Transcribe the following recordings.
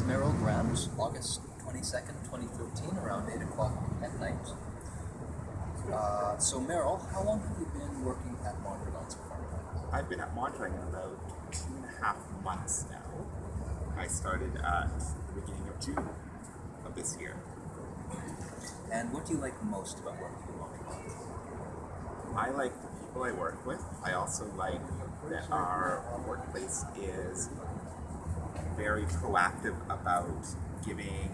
with Merrill Grant, August 22nd, 2013, around 8 o'clock at night. Uh, so, Merrill, how long have you been working at Mondragon so far? I've been at Mondragon about two and a half months now. I started at the beginning of June of this year. And what do you like most about working at Mondragon? I like the people I work with. I also like that our workplace is very proactive about giving,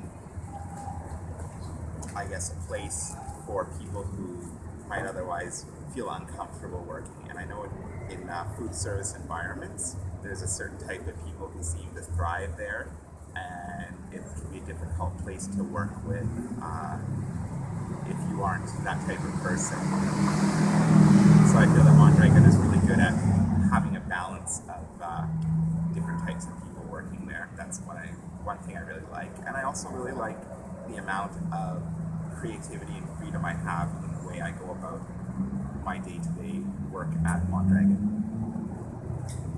I guess, a place for people who might otherwise feel uncomfortable working. And I know in, in uh, food service environments, there's a certain type of people who seem to thrive there, and it can be a difficult place to work with uh, if you aren't that type of person. So I feel that Mondragon is really good at one thing I really like, and I also really like the amount of creativity and freedom I have in the way I go about my day-to-day work at Mondragon.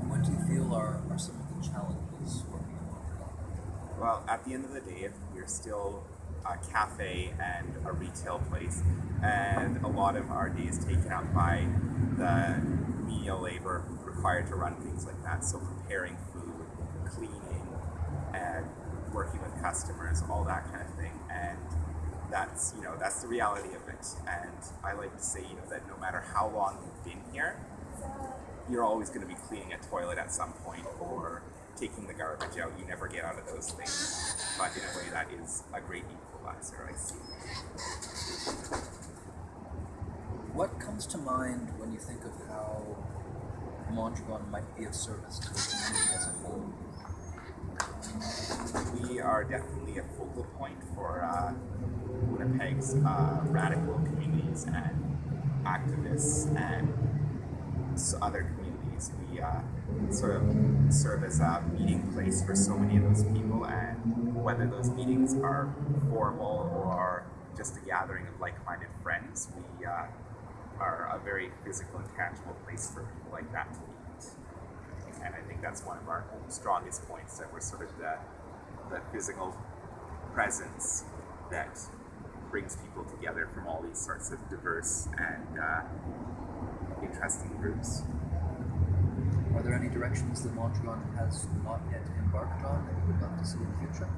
And what do you feel are, are some of the challenges working at Mondragon? Well, at the end of the day, we're still a cafe and a retail place, and a lot of our day is taken up by the menial labor required to run things like that. So preparing food, cleaning, and working with customers, all that kind of thing. And that's you know that's the reality of it. And I like to say you know that no matter how long you've been here, you're always going to be cleaning a toilet at some point or taking the garbage out. You never get out of those things. But in a way, that is a great equalizer. I see. What comes to mind when you think of how Mondragon might be of service to the community as a whole? We are definitely a focal point for uh, Winnipeg's uh, radical communities and activists and other communities. We uh, sort of serve as a meeting place for so many of those people, and whether those meetings are formal or just a gathering of like-minded friends, we uh, are a very physical and tangible place for people like that to meet. And I think that's one of our strongest points that we're sort of the, the physical presence that brings people together from all these sorts of diverse and uh, interesting groups. Are there any directions that Mondragon has not yet embarked on that you would love to see in the future?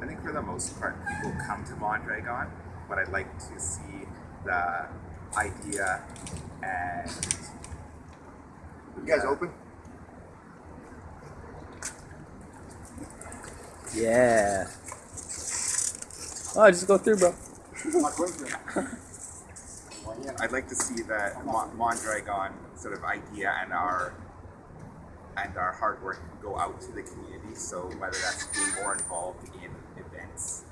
I think for the most part, people come to Mondragon, but I'd like to see the idea and You guys open? Yeah. Oh, just go through, bro. I'd like to see that Mondragon sort of idea and our and our hard work go out to the community. So whether that's being more involved in events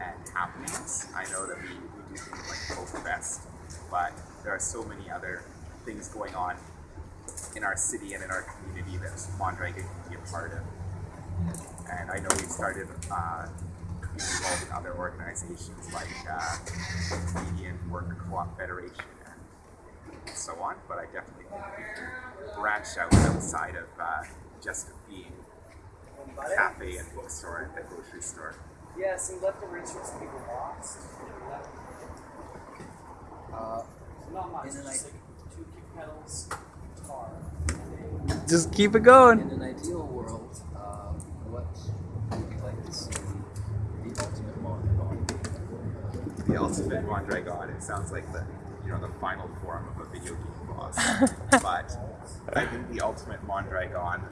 and happenings, I know that we, we do things like Folk Fest, but there are so many other things going on in our city and in our community that Mondragon can be a part of. And I know we've started uh, being involved in other organizations like uh, Canadian Worker Co-op Federation and so on. But I definitely think we can branch out outside of uh, just being a cafe and bookstore and a grocery store. Yeah, some leftover instruments that people lost. Uh, Not much, In an just idea- like two kick pedals, guitar. Just keep it going. in an ideal world, um, what would you like to see the ultimate Mondragon? The ultimate Mondragon. It sounds like the you know the final form of a video game boss. but I think the ultimate Mondragon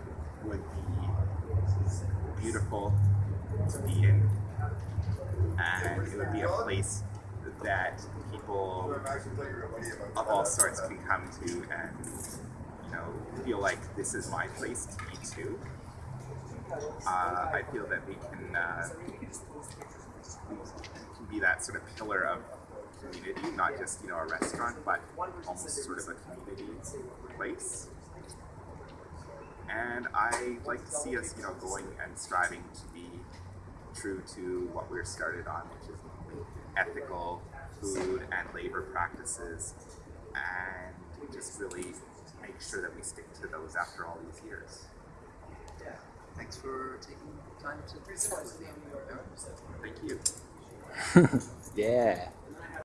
would be beautiful to be in, and it would be a place that people of all sorts can come to and know feel like this is my place to be too. Uh, I feel that we can. Uh, can be that sort of pillar of community, not just you know a restaurant, but almost sort of a community place. And I like to see us, you know, going and striving to be true to what we're started on, which is ethical food and labor practices, and just really make sure that we stick to those after all these years. Yeah. Thanks for taking time to Pretty similar to the New York. Thank you. Yeah.